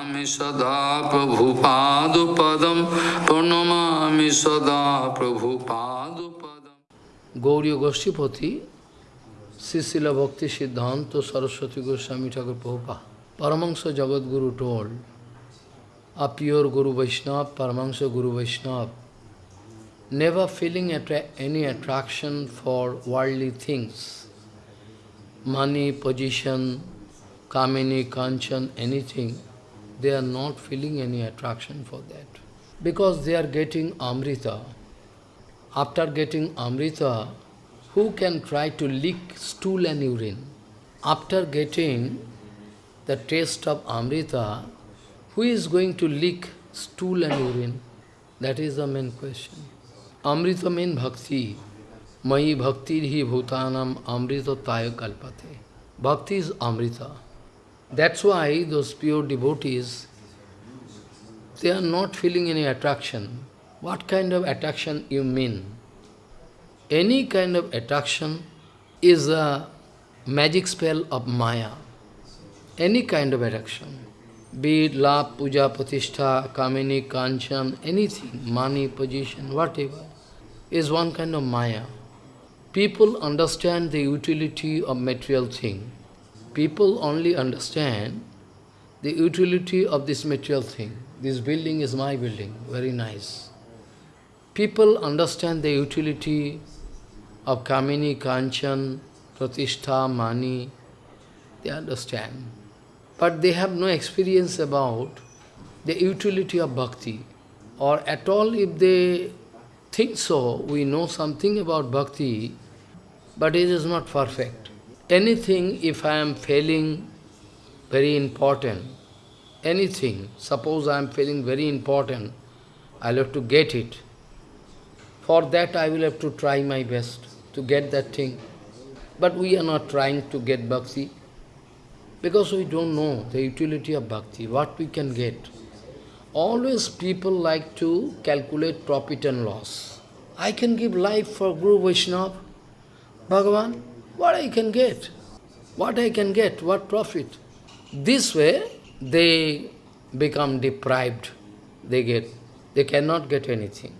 प्रणमामि सदा प्रभुपाद पदम, प्रणमामि सदा पदम। गौरी गोष्ठीपति श्रीशिल भक्ति सिद्धांत सरस्वती गोस्वामी ठाकुर प्रभुपा परमंश जगदगुरु टोल अपियोर गुरु वैष्णव परमंश गुरु वैष्णव। Never feeling any attraction for worldly things money position Kamini, Kanchan anything they are not feeling any attraction for that. Because they are getting Amrita. After getting Amrita, who can try to lick stool and urine? After getting the taste of Amrita, who is going to lick stool and urine? That is the main question. Amrita means bhakti. Mai bhakti hi bhutanam amrita taya kalpate. Bhakti is amrita. That's why those pure devotees, they are not feeling any attraction. What kind of attraction you mean? Any kind of attraction is a magic spell of Maya. Any kind of attraction. Be it love, puja, pratishtha, kamini, kanchan, anything, money, position, whatever, is one kind of Maya. People understand the utility of material thing. People only understand the utility of this material thing. This building is my building, very nice. People understand the utility of Kamini, Kanchan, Pratishtha, Mani, they understand. But they have no experience about the utility of bhakti. Or at all if they think so, we know something about bhakti, but it is not perfect. Anything, if I am failing very important, anything, suppose I am feeling very important, I'll have to get it. For that I will have to try my best to get that thing. But we are not trying to get bhakti because we don't know the utility of bhakti, what we can get. Always people like to calculate profit and loss. I can give life for Guru Vaishnava, Bhagavan, what I can get? What I can get? What profit? This way, they become deprived. They get, they cannot get anything.